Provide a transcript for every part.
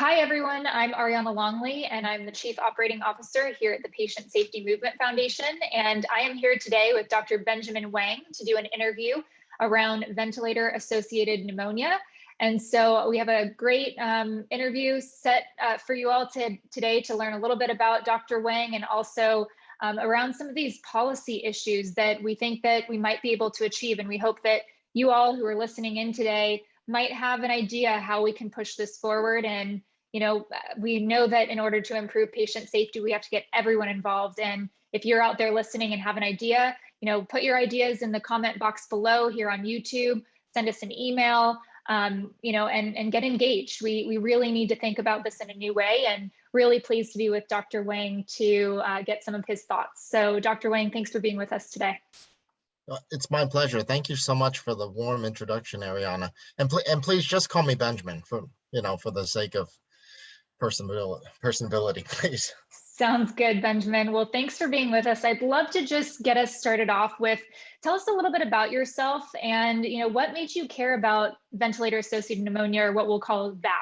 Hi, everyone. I'm Ariana Longley, and I'm the Chief Operating Officer here at the Patient Safety Movement Foundation. And I am here today with Dr. Benjamin Wang to do an interview around ventilator-associated pneumonia. And so we have a great um, interview set uh, for you all to, today to learn a little bit about Dr. Wang and also um, around some of these policy issues that we think that we might be able to achieve. And we hope that you all who are listening in today might have an idea how we can push this forward. And, you know, we know that in order to improve patient safety, we have to get everyone involved. And if you're out there listening and have an idea, you know, put your ideas in the comment box below here on YouTube, send us an email, um, you know, and, and get engaged. We, we really need to think about this in a new way and really pleased to be with Dr. Wang to uh, get some of his thoughts. So Dr. Wang, thanks for being with us today. It's my pleasure. Thank you so much for the warm introduction, Ariana. And, pl and please just call me Benjamin for, you know, for the sake of personability, personability, please. Sounds good, Benjamin. Well, thanks for being with us. I'd love to just get us started off with, tell us a little bit about yourself and, you know, what made you care about ventilator-associated pneumonia or what we'll call VAP?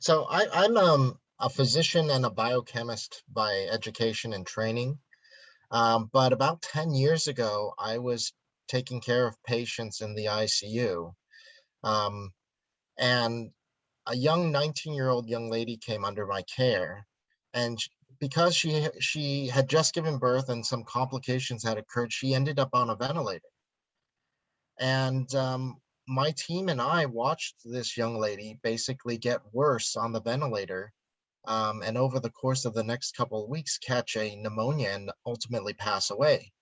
So I, I'm um, a physician and a biochemist by education and training. Um, but about 10 years ago, I was taking care of patients in the ICU. Um, and a young 19 year old young lady came under my care. And because she, she had just given birth and some complications had occurred, she ended up on a ventilator. And um, my team and I watched this young lady basically get worse on the ventilator um, and over the course of the next couple of weeks catch a pneumonia and ultimately pass away.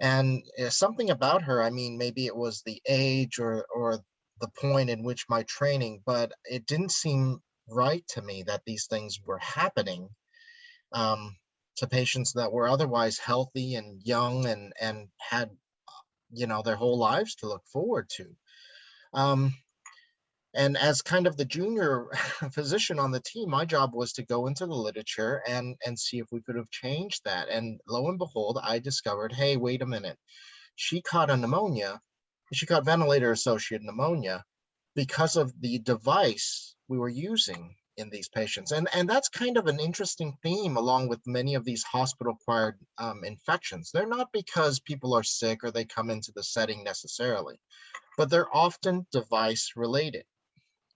And uh, something about her, I mean, maybe it was the age or, or the point in which my training, but it didn't seem right to me that these things were happening um, to patients that were otherwise healthy and young and, and had, you know, their whole lives to look forward to. Um, and as kind of the junior physician on the team, my job was to go into the literature and, and see if we could have changed that. And lo and behold, I discovered, hey, wait a minute. She caught a pneumonia. She caught ventilator-associated pneumonia because of the device we were using in these patients. And, and that's kind of an interesting theme along with many of these hospital-acquired um, infections. They're not because people are sick or they come into the setting necessarily, but they're often device related.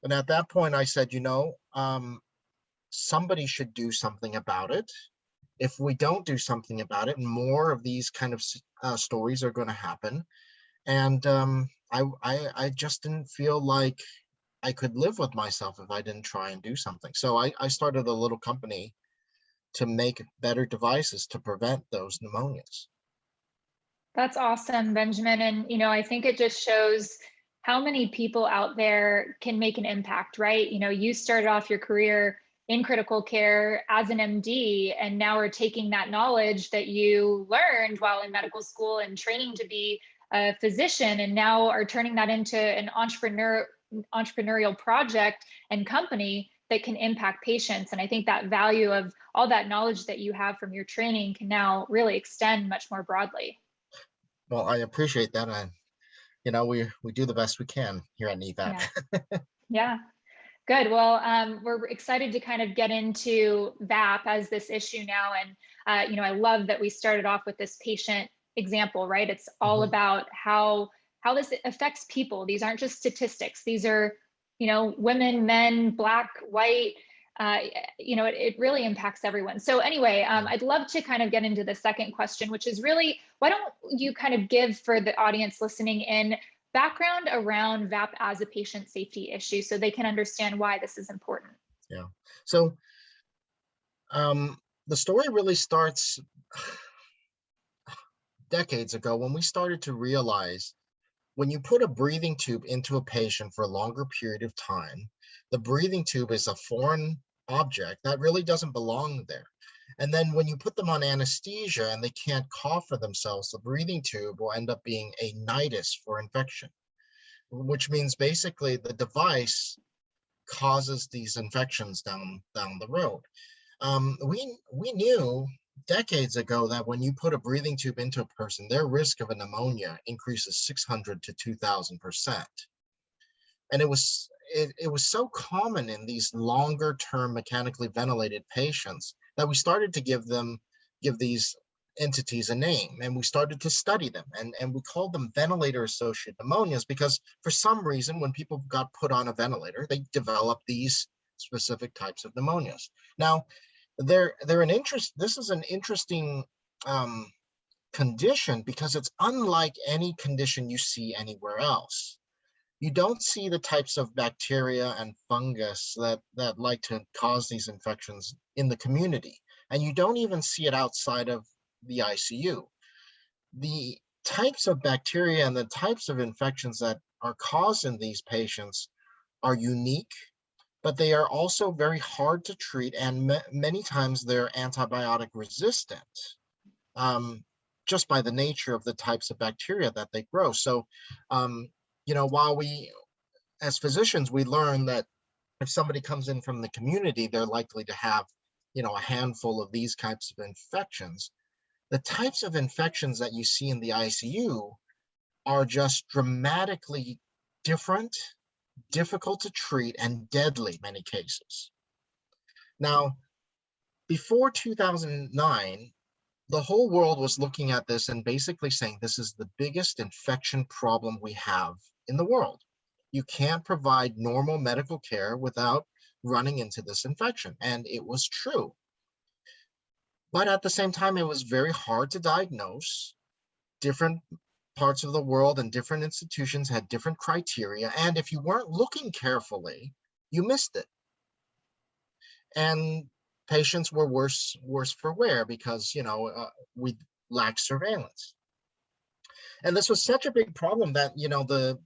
And at that point, I said, you know, um, somebody should do something about it. If we don't do something about it, more of these kind of uh, stories are going to happen. And um, I, I, I just didn't feel like I could live with myself if I didn't try and do something. So I, I started a little company to make better devices to prevent those pneumonias. That's awesome, Benjamin. And, you know, I think it just shows how many people out there can make an impact, right? You know, you started off your career in critical care as an MD, and now we're taking that knowledge that you learned while in medical school and training to be a physician, and now are turning that into an entrepreneur entrepreneurial project and company that can impact patients. And I think that value of all that knowledge that you have from your training can now really extend much more broadly. Well, I appreciate that. And you know, we, we do the best we can here at NEVAP. Yeah. yeah. Good. Well, um, we're excited to kind of get into VAP as this issue now. And, uh, you know, I love that we started off with this patient example, right? It's all mm -hmm. about how how this affects people. These aren't just statistics. These are, you know, women, men, black, white, uh, you know, it, it, really impacts everyone. So anyway, um, I'd love to kind of get into the second question, which is really, why don't you kind of give for the audience listening in background around VAP as a patient safety issue so they can understand why this is important. Yeah, so um, the story really starts decades ago when we started to realize when you put a breathing tube into a patient for a longer period of time, the breathing tube is a foreign object that really doesn't belong there. And then when you put them on anesthesia and they can't cough for themselves, the breathing tube will end up being a nidus for infection, which means basically the device causes these infections down, down the road. Um, we, we knew decades ago that when you put a breathing tube into a person, their risk of a pneumonia increases 600 to 2000%. And it was it, it was so common in these longer term mechanically ventilated patients that we started to give them give these entities a name and we started to study them and, and we called them ventilator associated pneumonias because for some reason when people got put on a ventilator they developed these specific types of pneumonias now they're they're an interest this is an interesting um, condition because it's unlike any condition you see anywhere else you don't see the types of bacteria and fungus that that like to cause these infections in the community and you don't even see it outside of the ICU. The types of bacteria and the types of infections that are caused in these patients are unique, but they are also very hard to treat and many times they're antibiotic resistant um, just by the nature of the types of bacteria that they grow. So, um, you know, while we, as physicians, we learn that if somebody comes in from the community, they're likely to have, you know, a handful of these types of infections the types of infections that you see in the ICU are just dramatically different, difficult to treat, and deadly many cases. Now, before 2009, the whole world was looking at this and basically saying this is the biggest infection problem we have in the world. You can't provide normal medical care without running into this infection. And it was true. But at the same time, it was very hard to diagnose. Different parts of the world and different institutions had different criteria. And if you weren't looking carefully, you missed it. And patients were worse, worse for wear because, you know, uh, we lacked surveillance. And this was such a big problem that, you know, the,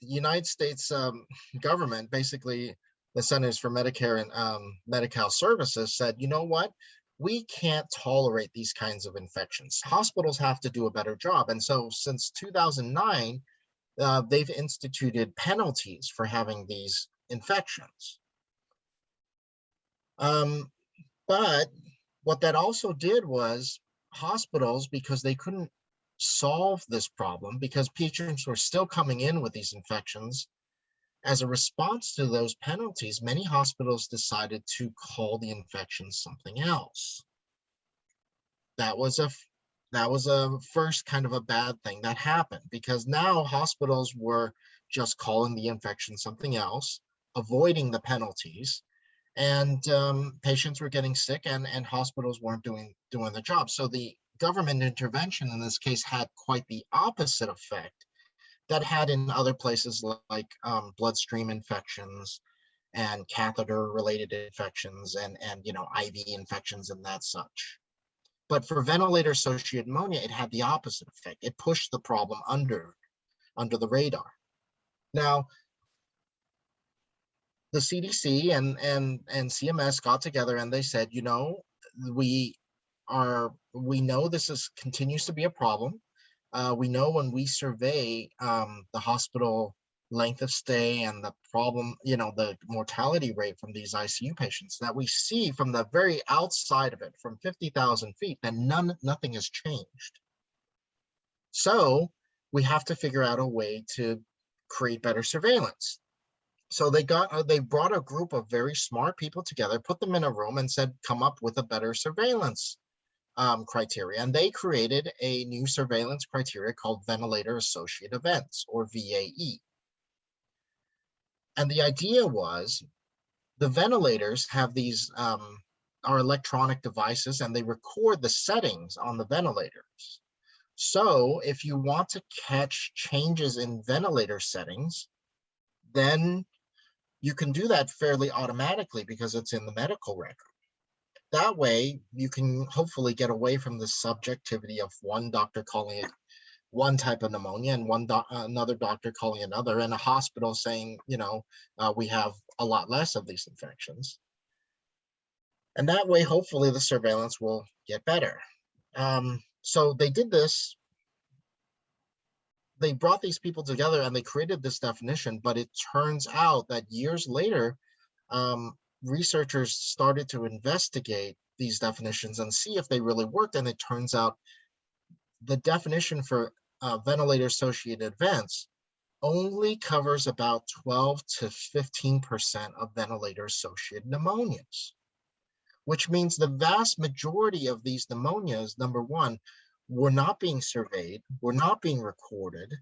United States um, government, basically the Centers for Medicare and um, Medicaid Services said, you know what, we can't tolerate these kinds of infections. Hospitals have to do a better job. And so since 2009, uh, they've instituted penalties for having these infections. Um, but what that also did was hospitals, because they couldn't solve this problem, because patients were still coming in with these infections, as a response to those penalties, many hospitals decided to call the infection something else. That was a that was a first kind of a bad thing that happened because now hospitals were just calling the infection something else, avoiding the penalties, and um, patients were getting sick and, and hospitals weren't doing doing the job. So the government intervention in this case had quite the opposite effect that had in other places like um, bloodstream infections and catheter related infections and, and, you know, IV infections and that such. But for ventilator associated pneumonia, it had the opposite effect. It pushed the problem under, under the radar. Now, the CDC and, and, and CMS got together and they said, you know, we are, we know this is continues to be a problem uh, we know when we survey um, the hospital length of stay and the problem, you know, the mortality rate from these ICU patients that we see from the very outside of it, from 50,000 feet, that none, nothing has changed. So we have to figure out a way to create better surveillance. So they got, uh, they brought a group of very smart people together, put them in a room and said, come up with a better surveillance um, criteria. And they created a new surveillance criteria called ventilator associated events or VAE. And the idea was the ventilators have these um, are electronic devices and they record the settings on the ventilators. So if you want to catch changes in ventilator settings, then you can do that fairly automatically because it's in the medical record that way you can hopefully get away from the subjectivity of one doctor calling it one type of pneumonia and one doc another doctor calling another and a hospital saying you know uh, we have a lot less of these infections. And that way hopefully the surveillance will get better. Um, so they did this. They brought these people together and they created this definition but it turns out that years later um, researchers started to investigate these definitions and see if they really worked. And it turns out the definition for uh, ventilator associated events only covers about 12 to 15% of ventilator associated pneumonias, which means the vast majority of these pneumonias, number one, were not being surveyed, were not being recorded,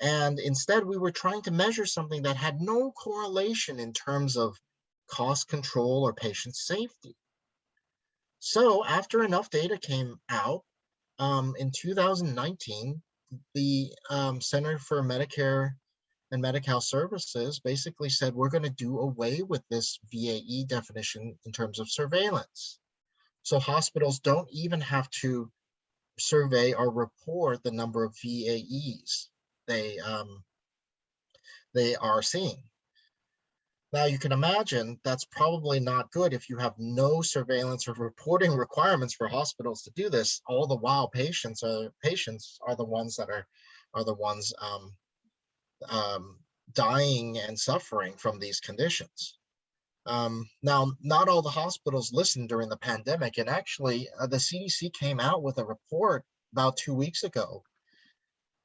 and instead we were trying to measure something that had no correlation in terms of cost control or patient safety. So after enough data came out um, in 2019, the um, Center for Medicare and Medi-Cal Services basically said, we're going to do away with this VAE definition in terms of surveillance. So hospitals don't even have to survey or report the number of VAEs they um, they are seeing. Now you can imagine that's probably not good if you have no surveillance or reporting requirements for hospitals to do this. All the while patients are patients are the ones that are are the ones um, um, dying and suffering from these conditions. Um, now, not all the hospitals listened during the pandemic, and actually uh, the CDC came out with a report about two weeks ago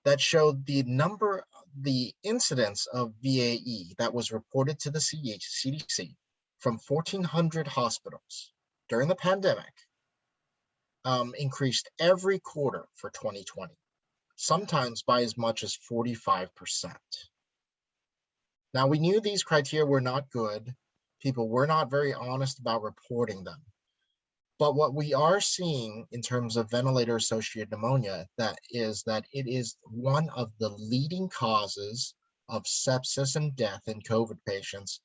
that showed the number, the incidence of VAE that was reported to the CDC from 1,400 hospitals during the pandemic um, increased every quarter for 2020, sometimes by as much as 45%. Now, we knew these criteria were not good. People were not very honest about reporting them. But what we are seeing in terms of ventilator associated pneumonia that is that it is one of the leading causes of sepsis and death in COVID patients.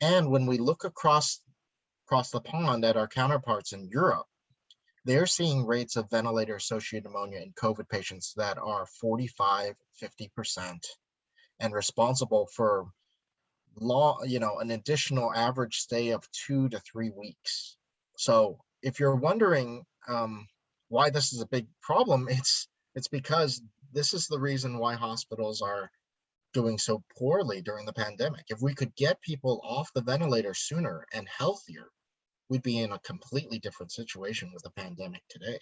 And when we look across across the pond at our counterparts in Europe, they're seeing rates of ventilator associated pneumonia in COVID patients that are 45, 50% and responsible for law, you know, an additional average stay of two to three weeks. So if you're wondering um, why this is a big problem, it's it's because this is the reason why hospitals are doing so poorly during the pandemic. If we could get people off the ventilator sooner and healthier, we'd be in a completely different situation with the pandemic today.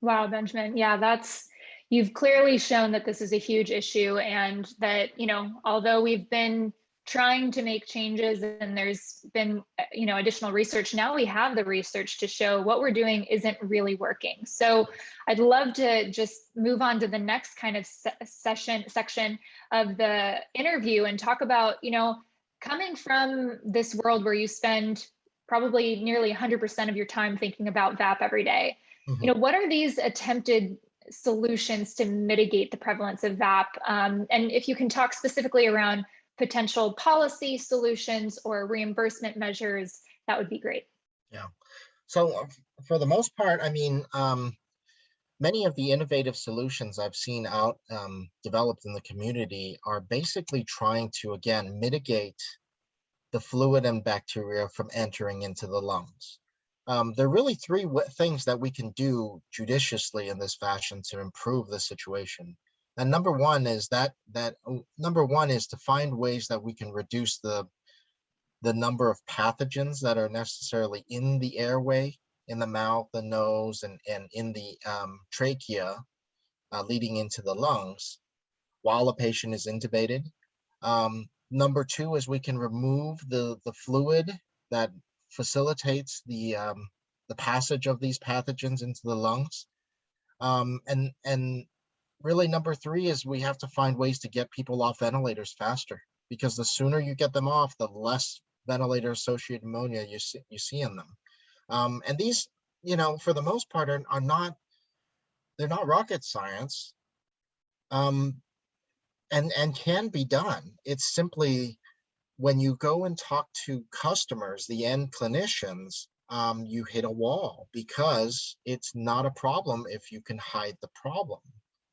Wow, Benjamin. Yeah, that's you've clearly shown that this is a huge issue and that, you know, although we've been trying to make changes and there's been you know additional research. Now we have the research to show what we're doing isn't really working. So i'd love to just move on to the next kind of se session section of the interview and talk about you know coming from this world where you spend probably nearly 100% of your time thinking about vap every day mm -hmm. you know what are these attempted solutions to mitigate the prevalence of vap um, and if you can talk specifically around potential policy solutions or reimbursement measures, that would be great. Yeah. So uh, for the most part, I mean, um, many of the innovative solutions I've seen out um, developed in the community are basically trying to, again, mitigate the fluid and bacteria from entering into the lungs. Um, there are really three things that we can do judiciously in this fashion to improve the situation. And number one is that that oh, number one is to find ways that we can reduce the the number of pathogens that are necessarily in the airway, in the mouth, the nose, and, and in the um, trachea, uh, leading into the lungs while a patient is intubated. Um, number two is we can remove the, the fluid that facilitates the, um, the passage of these pathogens into the lungs. Um, and, and really number three is we have to find ways to get people off ventilators faster because the sooner you get them off, the less ventilator associated pneumonia you see, you see in them. Um, and these, you know, for the most part are, are not, they're not rocket science um, and, and can be done. It's simply when you go and talk to customers, the end clinicians, um, you hit a wall because it's not a problem if you can hide the problem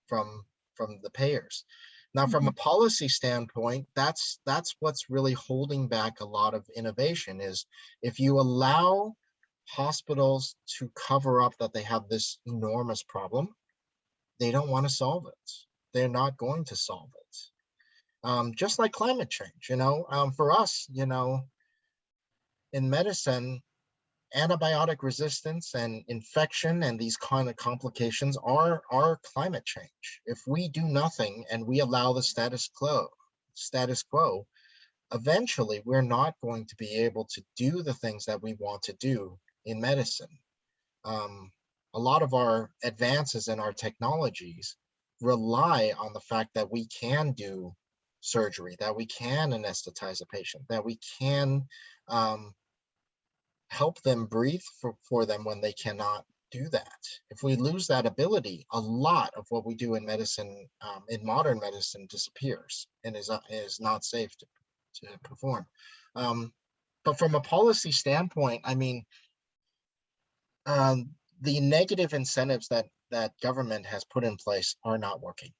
from from the payers. Now, from a mm-hmm. policy standpoint, that's that's what's really holding back a lot of innovation is if you allow hospitals to cover up that they have this enormous problem, they don't want to solve it. They're not going to solve it. Um, just like climate change, you know, um, for us, you know, in medicine, antibiotic resistance and infection and these kind of complications are, are climate change. If we do nothing and we allow the status quo, status quo, eventually we're not going to be able to do the things that we want to do in medicine. Um, a lot of our advances in our technologies rely on the fact that we can do surgery, that we can anesthetize a patient, that we can um, help them breathe for, for them when they cannot do that. If we lose that ability, a lot of what we do in medicine, um, in modern medicine disappears and is, uh, is not safe to, to perform. Um, but from a policy standpoint, I mean, um, the negative incentives that that government has put in place are not working.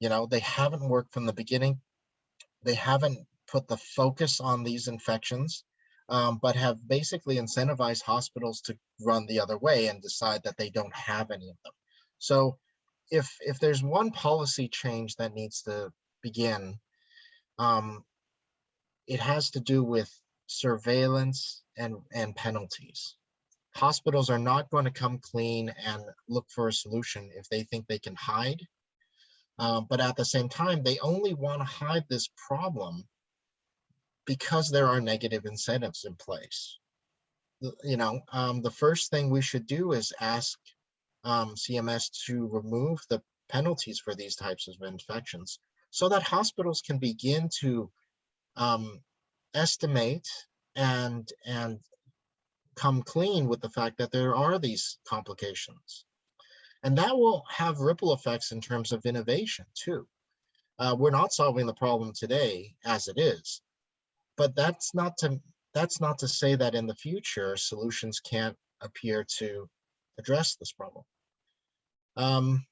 You know, they haven't worked from the beginning. They haven't put the focus on these infections, um, but have basically incentivized hospitals to run the other way and decide that they don't have any of them. So if if there's one policy change that needs to begin, um, it has to do with surveillance and, and penalties hospitals are not going to come clean and look for a solution if they think they can hide. Um, but at the same time, they only want to hide this problem because there are negative incentives in place. You know, um, the first thing we should do is ask um, CMS to remove the penalties for these types of infections so that hospitals can begin to um, estimate and and come clean with the fact that there are these complications. And that will have ripple effects in terms of innovation too. Uh, we're not solving the problem today as it is, but that's not to that's not to say that in the future solutions can't appear to address this problem. Um,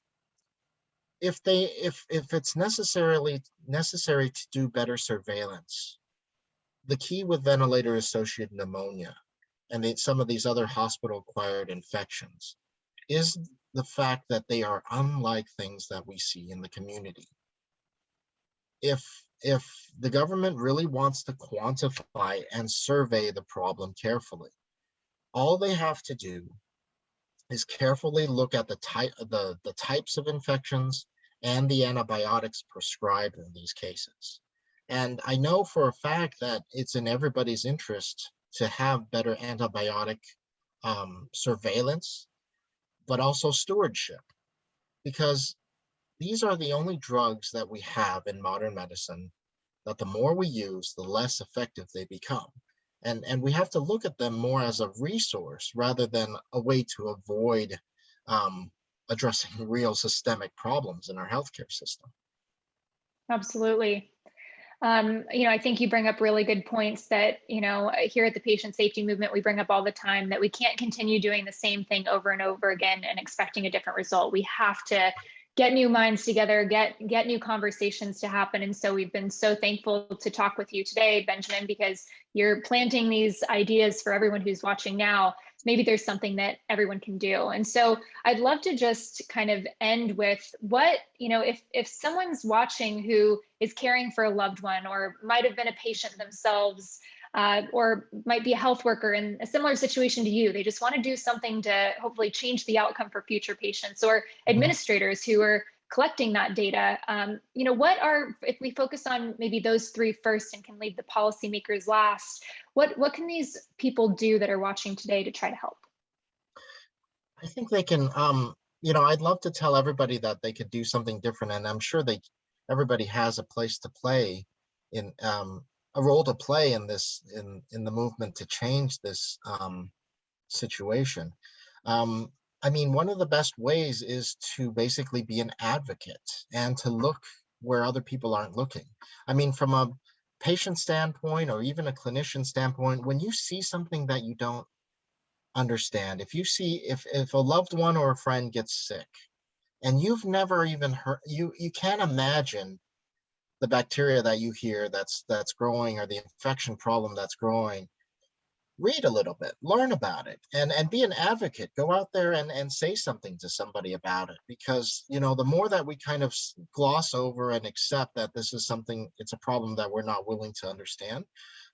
if they if if it's necessarily necessary to do better surveillance, the key with ventilator associated pneumonia and they, some of these other hospital acquired infections is the fact that they are unlike things that we see in the community. If, if the government really wants to quantify and survey the problem carefully, all they have to do is carefully look at the type the, the types of infections and the antibiotics prescribed in these cases. And I know for a fact that it's in everybody's interest to have better antibiotic um, surveillance, but also stewardship, because these are the only drugs that we have in modern medicine that the more we use, the less effective they become. And, and we have to look at them more as a resource rather than a way to avoid um, addressing real systemic problems in our healthcare system. Absolutely. Um, you know, I think you bring up really good points that, you know, here at the patient safety movement, we bring up all the time that we can't continue doing the same thing over and over again and expecting a different result. We have to get new minds together, get get new conversations to happen. And so we've been so thankful to talk with you today, Benjamin, because you're planting these ideas for everyone who's watching now maybe there's something that everyone can do. And so I'd love to just kind of end with what, you know, if if someone's watching who is caring for a loved one or might have been a patient themselves uh, or might be a health worker in a similar situation to you. They just want to do something to hopefully change the outcome for future patients or mm-hmm. administrators who are collecting that data. Um, you know, what are, if we focus on maybe those three first and can leave the policymakers last, what, what can these people do that are watching today to try to help? I think they can, um, you know, I'd love to tell everybody that they could do something different and I'm sure they, everybody has a place to play in, um, a role to play in this, in, in the movement to change this um, situation. Um, I mean, one of the best ways is to basically be an advocate and to look where other people aren't looking. I mean, from a patient standpoint or even a clinician standpoint, when you see something that you don't understand, if you see, if, if a loved one or a friend gets sick and you've never even heard, you, you can't imagine the bacteria that you hear that's, that's growing or the infection problem that's growing, read a little bit, learn about it, and and be an advocate. Go out there and and say something to somebody about it, because you know the more that we kind of gloss over and accept that this is something, it's a problem that we're not willing to understand,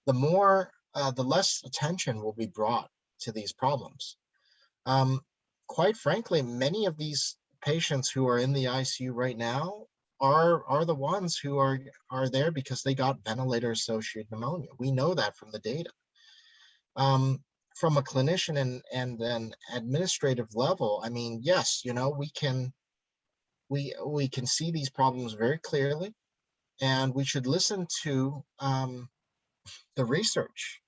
the more, uh, the less attention will be brought to these problems. Um, quite frankly, many of these patients who are in the ICU right now are are the ones who are are there because they got ventilator associated pneumonia. We know that from the data. Um, from a clinician and and an administrative level, I mean, yes, you know, we can we we can see these problems very clearly, and we should listen to um, the research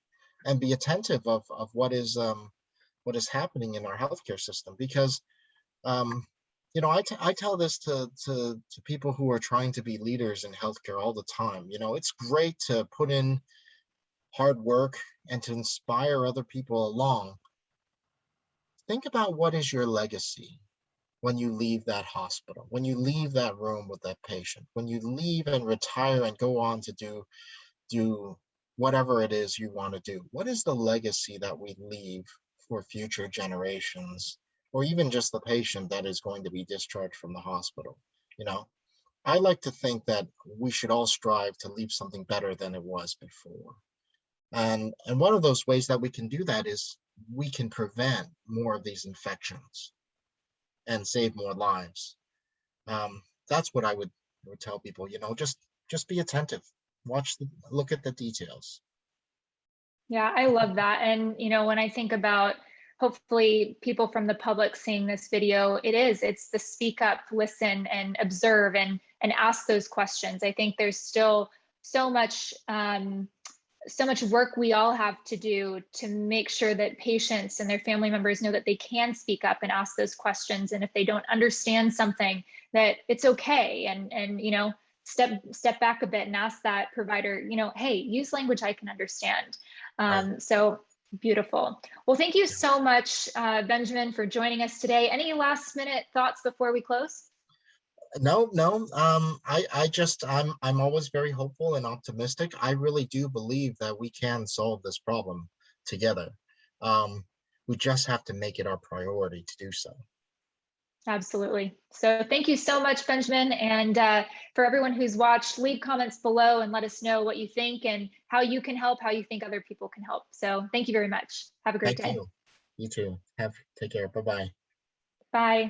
and be attentive of of what is um, what is happening in our healthcare system because um, you know I, I tell this to, to to people who are trying to be leaders in healthcare all the time you know it's great to put in hard work and to inspire other people along. Think about what is your legacy when you leave that hospital when you leave that room with that patient when you leave and retire and go on to do do whatever it is you want to do. What is the legacy that we leave for future generations or even just the patient that is going to be discharged from the hospital you know? I like to think that we should all strive to leave something better than it was before. And and one of those ways that we can do that is we can prevent more of these infections and save more lives. Um, that's what i would, would tell people you know just just be attentive. Watch the look at the details. Yeah, I love that. And, you know, when I think about hopefully people from the public seeing this video, it is, it's the speak up, listen and observe and, and ask those questions. I think there's still so much, um, so much work we all have to do to make sure that patients and their family members know that they can speak up and ask those questions. And if they don't understand something, that it's okay. And, and, you know, step step back a bit and ask that provider you know hey use language i can understand um, so beautiful. Well thank you so much uh, benjamin for joining us today. Any last minute thoughts before we close? No no um i i just i'm i'm always very hopeful and optimistic. I really do believe that we can solve this problem together. Um we just have to make it our priority to do so absolutely. So thank you so much benjamin and uh, for everyone who's watched leave comments below and let us know what you think and how you can help how you think other people can help. So thank you very much. Have a great thank day. you. You too. Have take care. Bye bye bye